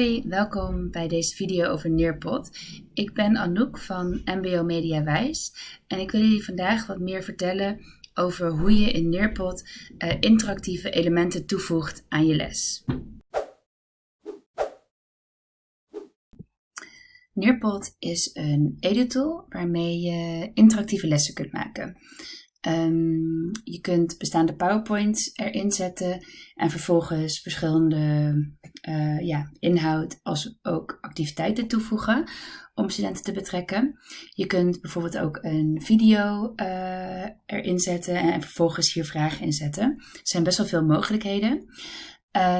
Hoi, welkom bij deze video over Nearpod. Ik ben Anouk van MBO Media Wijs en ik wil jullie vandaag wat meer vertellen over hoe je in Nearpod uh, interactieve elementen toevoegt aan je les. Nearpod is een editool waarmee je interactieve lessen kunt maken. Um, je kunt bestaande PowerPoints erin zetten en vervolgens verschillende uh, ja, inhoud als ook activiteiten toevoegen om studenten te betrekken. Je kunt bijvoorbeeld ook een video uh, erin zetten en, vervolgens hier vragen inzetten. Er zijn best wel veel mogelijkheden.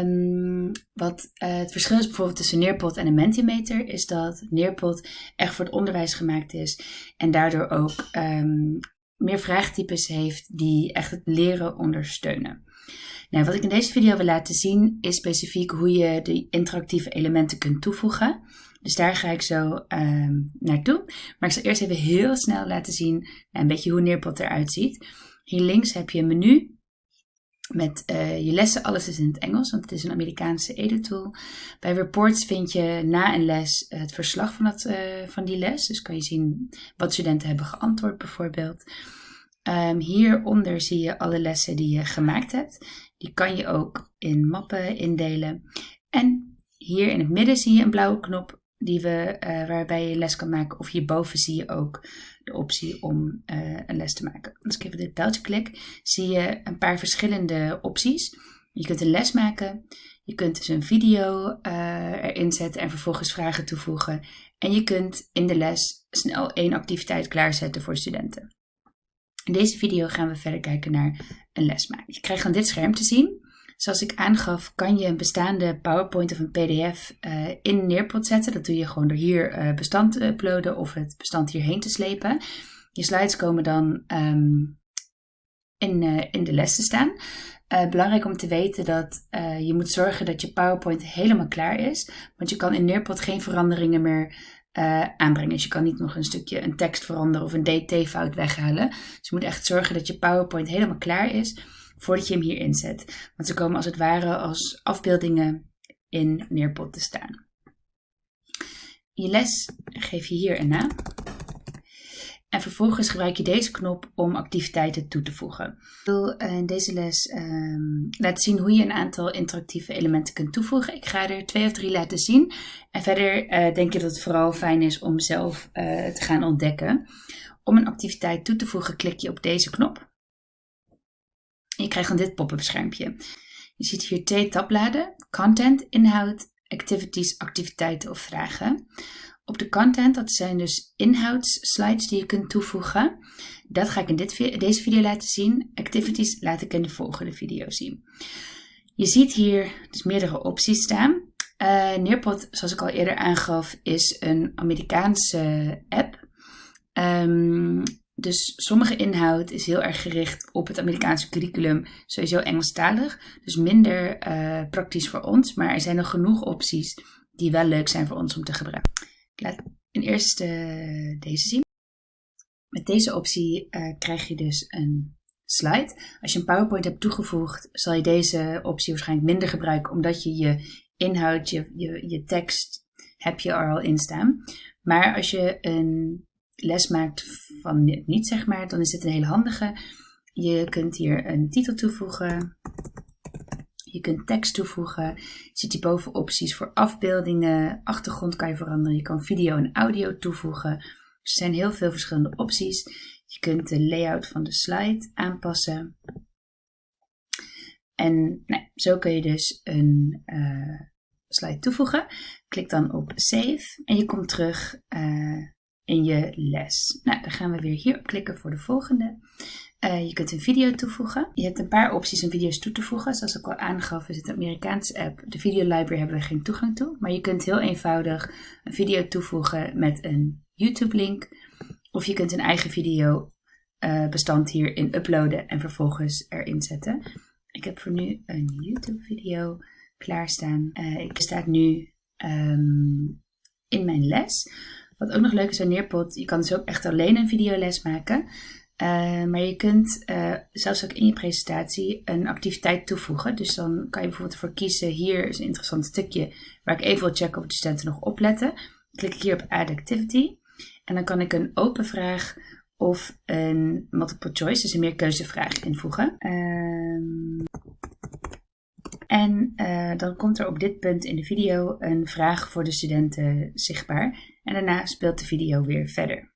Um, wat uh, het verschil is bijvoorbeeld tussen Nearpod en een Mentimeter, is dat Nearpod echt voor het onderwijs gemaakt is en daardoor ook um, meer vraagtypes heeft die echt het leren ondersteunen. Nou, wat ik in deze video wil laten zien is specifiek hoe je de interactieve elementen kunt toevoegen. Dus daar ga ik zo uh, naartoe. Maar ik zal eerst even heel snel laten zien een beetje hoe Nearpod eruit ziet. Hier links heb je een menu met uh, je lessen. Alles is in het Engels, want het is een Amerikaanse editool. Bij reports vind je na een les het verslag van, dat, uh, van die les. Dus kan je zien wat studenten hebben geantwoord bijvoorbeeld. Um, hieronder zie je alle lessen die je gemaakt hebt. Die kan je ook in mappen indelen. En hier in het midden zie je een blauwe knop die we, uh, waarbij je les kan maken. Of hierboven zie je ook de optie om uh, een les te maken. Als ik even dit pijltje klik, zie je een paar verschillende opties. Je kunt een les maken, je kunt dus een video uh, erin zetten en vervolgens vragen toevoegen. En je kunt in de les snel één activiteit klaarzetten voor studenten. In deze video gaan we verder kijken naar een les maken. Je krijgt dan dit scherm te zien. Zoals ik aangaf, kan je een bestaande PowerPoint of een PDF eh, in Nearpod zetten. Dat doe je gewoon door hier uh, bestand te uploaden of het bestand hierheen te slepen. Je slides komen dan um, in, uh, in de les te staan. belangrijk om te weten dat je moet zorgen dat je PowerPoint helemaal klaar is. Want je kan in Nearpod geen veranderingen meer aanbrengen. Dus je kan niet nog een stukje een tekst veranderen of een DT-fout weghalen. Dus je moet echt zorgen dat je PowerPoint helemaal klaar is voordat je hem hier inzet. Want ze komen als het ware als afbeeldingen in Nearpod te staan. Je les geef je hier een naam. En vervolgens gebruik je deze knop om activiteiten toe te voegen. Ik wil eh, in deze les um, laten zien hoe je een aantal interactieve elementen kunt toevoegen. Ik ga er twee of drie laten zien. En verder uh, denk ik dat het vooral fijn is om zelf uh, te gaan ontdekken. Om een activiteit toe te voegen klik je op deze knop. Je krijgt dan dit pop-up schermpje. Je ziet hier twee tabbladen. Content, inhoud, activities, activiteiten of vragen. Op de content, dat zijn dus inhoudsslides die je kunt toevoegen. Dat ga ik in dit, deze video laten zien. Activities laat ik in de volgende video zien. Je ziet hier dus meerdere opties staan. Uh, Nearpod, zoals ik al eerder aangaf, is een Amerikaanse app. Um, dus sommige inhoud is heel erg gericht op het Amerikaanse curriculum, sowieso Engelstalig. Dus minder uh, praktisch voor ons, maar er zijn nog genoeg opties die wel leuk zijn voor ons om te gebruiken. Ik laat in eerste uh, deze zien. Met deze optie uh, krijg je dus een slide. Als je een PowerPoint hebt toegevoegd, zal je deze optie waarschijnlijk minder gebruiken, omdat je je inhoud, je, je, je tekst, heb je er al in staan. Maar als je een les maakt van niet, zeg maar, dan is dit een hele handige. Je kunt hier een titel toevoegen. Je kunt tekst toevoegen. Je ziet hierboven opties voor afbeeldingen. Achtergrond kan je veranderen. Je kan video en audio toevoegen. er zijn heel veel verschillende opties. Je kunt de layout van de slide aanpassen. En nou, zo kun je dus een uh, slide toevoegen. Klik dan op Save en je komt terug uh, in je les. Nou, dan gaan we weer hier op klikken voor de volgende. Uh, je kunt een video toevoegen. Je hebt een paar opties om video's toe te voegen. Zoals ik al aangaf, is het Amerikaanse app. De video library hebben we geen toegang toe. Maar je kunt heel eenvoudig een video toevoegen met een YouTube link. Of je kunt een eigen video uh, bestand hierin uploaden en vervolgens erin zetten. Ik heb voor nu een YouTube video klaarstaan. Uh, ik sta nu um, in mijn les. Wat ook nog leuk is aan Nearpod, je kan dus ook echt alleen een videoles maken. Uh, maar je kunt uh, zelfs ook in je presentatie een activiteit toevoegen. Dus dan kan je bijvoorbeeld ervoor kiezen, hier is een interessant stukje waar ik even wil checken of de studenten nog opletten. Klik ik hier op Add Activity en dan kan ik een open vraag of een multiple choice, dus een meerkeuzevraag invoegen. Uh, en uh, dan komt er op dit punt in de video een vraag voor de studenten zichtbaar. En daarna speelt de video weer verder.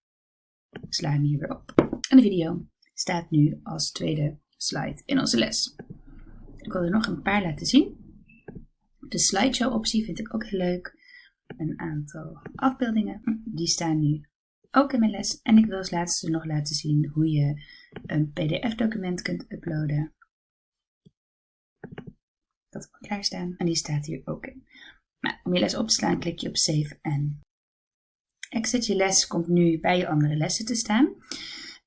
Ik sla hem hier weer op. En de video staat nu als tweede slide in onze les. Ik wil er nog een paar laten zien. De slideshow optie vind ik ook heel leuk. Een aantal afbeeldingen, die staan nu ook in mijn les. En ik wil als laatste nog laten zien hoe je een pdf document kunt uploaden. Dat ik klaarstaan en die staat hier ook in. Nou, om je les op te slaan klik je op Save en Exit. Je les komt nu bij je andere lessen te staan.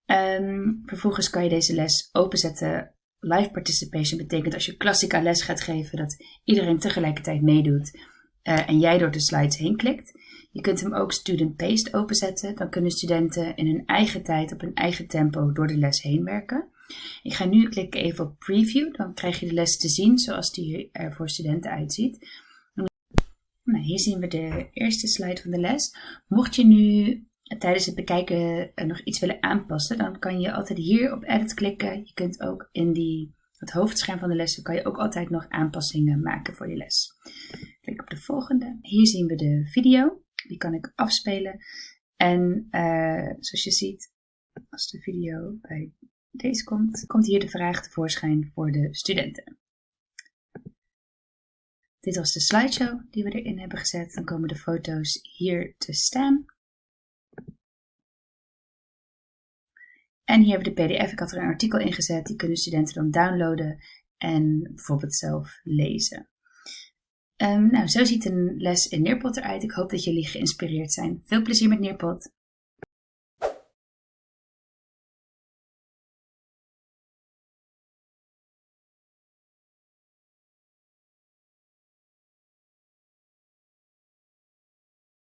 Um, vervolgens kan je deze les openzetten. Live participation betekent als je klassica les gaat geven dat iedereen tegelijkertijd meedoet uh, en jij door de slides heen klikt. Je kunt hem ook student paced openzetten. Dan kunnen studenten in hun eigen tijd op hun eigen tempo door de les heen werken. Ik ga nu klikken even op preview. Dan krijg je de les te zien zoals die er voor studenten uitziet. Hier zien we de eerste slide van de les. Mocht je nu tijdens het bekijken nog iets willen aanpassen, dan kan je altijd hier op edit klikken. Je kunt ook in die, het hoofdscherm van de lessen kan je ook altijd nog aanpassingen maken voor je les. Klik op de volgende. Hier zien we de video. Die kan ik afspelen. En uh, zoals je ziet, als de video bij deze komt, komt hier de vraag tevoorschijn voor de studenten. Dit was de slideshow die we erin hebben gezet. Dan komen de foto's hier te staan. En hier hebben we de pdf. Ik had er een artikel in gezet. Die kunnen studenten dan downloaden en bijvoorbeeld zelf lezen. Um, nou, zo ziet een les in Neerpot eruit. Ik hoop dat jullie geïnspireerd zijn. Veel plezier met Neerpot.